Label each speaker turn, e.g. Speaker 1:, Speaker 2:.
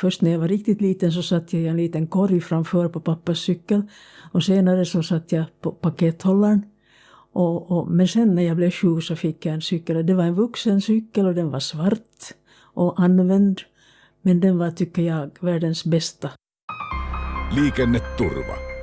Speaker 1: Först när jag var riktigt liten så satt jag i en liten korg framför på pappas cykel och senare så satt jag på pakethållaren. Och, och, men sen när jag blev sju så fick jag en cykel. Det var en vuxen cykel och den var svart och använd. Men den var, tycker jag, världens bästa.
Speaker 2: Liikenneturva